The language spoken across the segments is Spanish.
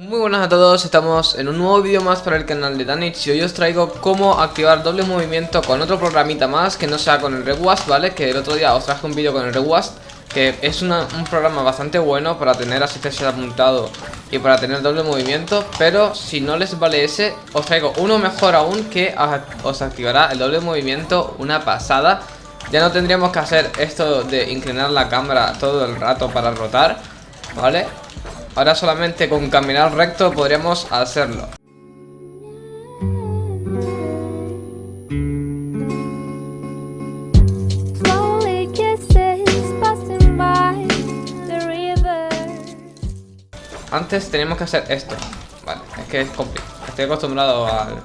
Muy buenas a todos, estamos en un nuevo vídeo más para el canal de Danich y hoy os traigo cómo activar doble movimiento con otro programita más que no sea con el Rewast, ¿vale? Que el otro día os traje un vídeo con el Rewast que es un programa bastante bueno para tener asistencia apuntado y para tener doble movimiento Pero si no les vale ese, os traigo uno mejor aún que os activará el doble movimiento, una pasada Ya no tendríamos que hacer esto de inclinar la cámara todo el rato para rotar, ¿vale? Ahora solamente con caminar recto podríamos hacerlo. Antes tenemos que hacer esto. Vale, es que es complicado. Estoy acostumbrado al...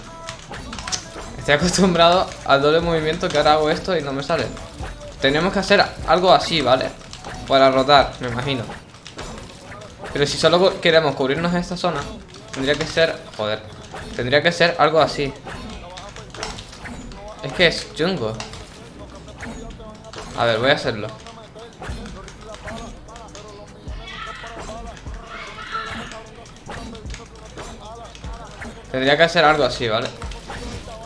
Estoy acostumbrado al doble movimiento que ahora hago esto y no me sale. Tenemos que hacer algo así, ¿vale? Para rotar, me imagino. Pero si solo queremos cubrirnos esta zona Tendría que ser... Joder Tendría que ser algo así Es que es chungo A ver, voy a hacerlo Tendría que hacer algo así, ¿vale?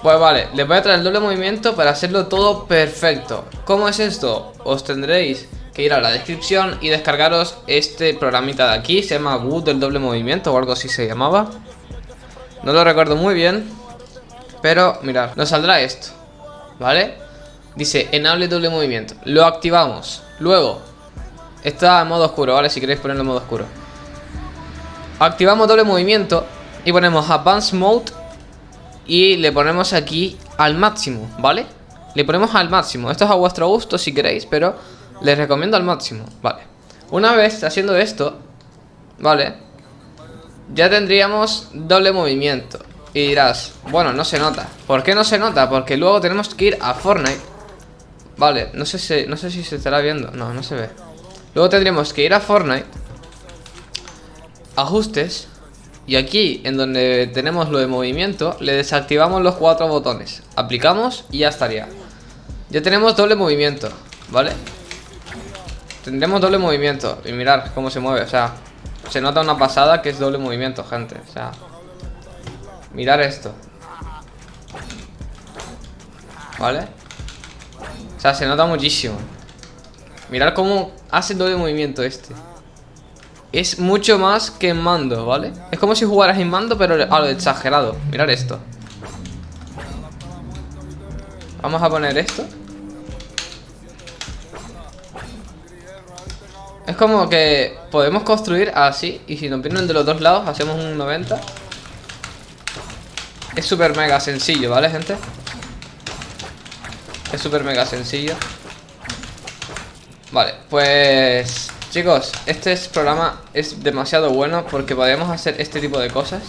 Pues vale, les voy a traer el doble movimiento para hacerlo todo perfecto ¿Cómo es esto? Os tendréis ir a la descripción y descargaros este programita de aquí. Se llama Wood del doble movimiento o algo así se llamaba. No lo recuerdo muy bien. Pero mirad, nos saldrá esto. ¿Vale? Dice enable doble movimiento. Lo activamos. Luego, está en modo oscuro, ¿vale? Si queréis ponerlo en modo oscuro. Activamos doble movimiento y ponemos Advanced Mode y le ponemos aquí al máximo, ¿vale? Le ponemos al máximo. Esto es a vuestro gusto si queréis, pero les recomiendo al máximo, vale. Una vez haciendo esto, vale Ya tendríamos doble movimiento. Y dirás, bueno, no se nota. ¿Por qué no se nota? Porque luego tenemos que ir a Fortnite. Vale, no sé si, no sé si se estará viendo. No, no se ve. Luego tendríamos que ir a Fortnite Ajustes Y aquí, en donde tenemos lo de movimiento Le desactivamos los cuatro botones. Aplicamos y ya estaría. Ya tenemos doble movimiento ¿Vale? Tendremos doble movimiento Y mirar cómo se mueve, o sea Se nota una pasada que es doble movimiento, gente O sea Mirar esto. ¿Vale? O sea, se nota muchísimo. Mirar cómo hace doble movimiento este. Es mucho más que en mando, ¿vale? Es como si jugaras en mando, pero a lo exagerado. Mirar esto. Vamos a poner esto Es como que podemos construir así Y si nos vienen de los dos lados hacemos un 90 Es súper mega sencillo, ¿vale, gente? Es súper mega sencillo. Vale, pues... Chicos, este programa es demasiado bueno Porque podemos hacer este tipo de cosas.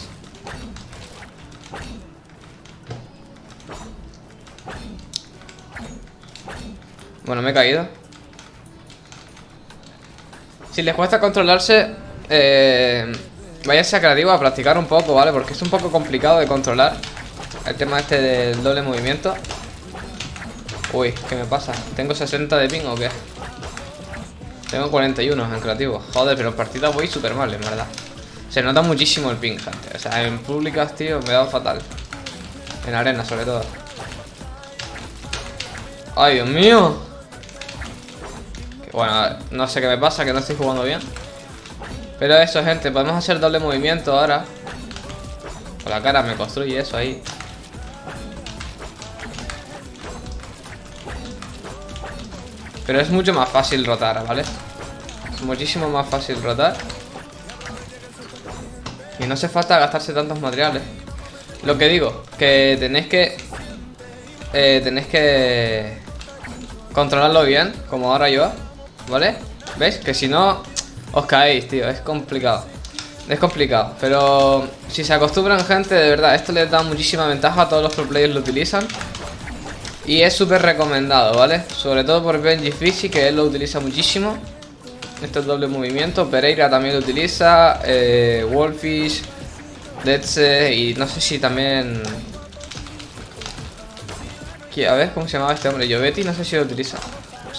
Bueno, me he caído si les cuesta controlarse, eh, váyanse a creativo a practicar un poco, ¿vale? Porque es un poco complicado de controlar el tema este del doble movimiento. Uy, ¿qué me pasa? ¿Tengo 60 de ping o qué? Tengo 41 en creativo. Joder, pero en partida voy súper mal, en verdad. Se nota muchísimo el ping, gente. O sea, en públicas, tío, me da fatal. En arena, sobre todo. ¡Ay, Dios mío! Bueno, no sé qué me pasa, que no estoy jugando bien. Pero eso, gente, podemos hacer doble movimiento ahora. Con la cara me construye eso ahí. Pero es mucho más fácil rotar, ¿vale? Es muchísimo más fácil rotar. Y no hace falta gastarse tantos materiales. Lo que digo, que tenéis que... Eh, tenéis que... Controlarlo bien, como ahora yo ¿Vale? ¿Veis? Que si no os caéis, tío. Es complicado. Es complicado. Pero si se acostumbran, gente, de verdad Esto les da muchísima ventaja. Todos los pro players lo utilizan. Y es súper recomendado, ¿vale? Sobre todo por Benji Fizzy Que él lo utiliza muchísimo. Esto es doble movimiento. Pereira también lo utiliza. Eh, Wolfish Deadse Y no sé si también... A ver, ¿cómo se llamaba este hombre? Yovetti, no sé si lo utiliza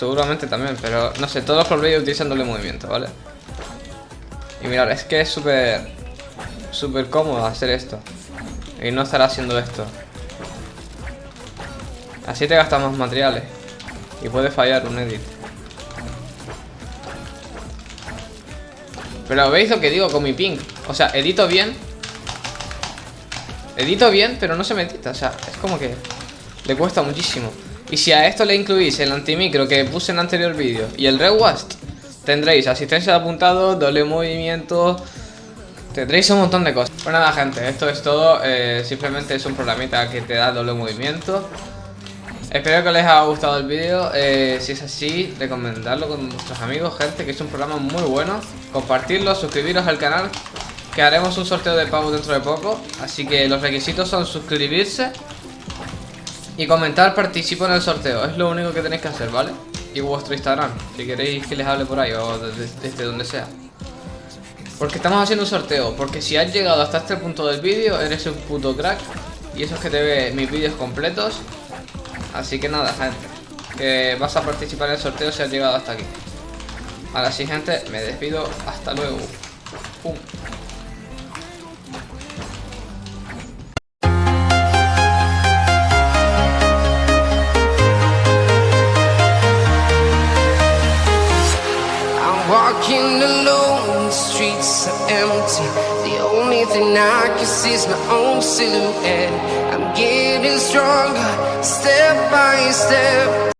Seguramente también, pero no sé, todos los roleplayers utilizan doble movimiento, ¿vale? Y mirad, es que es súper... súper cómodo hacer esto. Y no estar haciendo esto. Así te gastas más materiales. Y puede fallar un edit. Pero veis lo que digo con mi ping. O sea, edito bien. Edito bien, pero no se me edita. O sea, es como que le cuesta muchísimo. Y si a esto le incluís el antimicro que puse en el anterior vídeo y el rewast, tendréis asistencia de apuntado, doble movimiento, tendréis un montón de cosas. Pues nada gente, esto es todo, eh, simplemente es un programita que te da doble movimiento. Espero que les haya gustado el vídeo, eh, si es así, recomendarlo con vuestros amigos, gente, que es un programa muy bueno. Compartirlo, suscribiros al canal, que haremos un sorteo de pago dentro de poco. Así que los requisitos son suscribirse y comentar participo en el sorteo, es lo único que tenéis que hacer, ¿vale? Y vuestro Instagram, si queréis que les hable por ahí o desde, donde sea. Porque estamos haciendo un sorteo, porque si has llegado hasta este punto del vídeo, eres un puto crack. Y eso es que te ve mis vídeos completos. Así que nada, gente. Que vas a participar en el sorteo si has llegado hasta aquí. Ahora sí, gente, me despido. Hasta luego. Pum. Walking alone, the streets are empty. The only thing I can see is my own silhouette. I'm getting stronger, step by step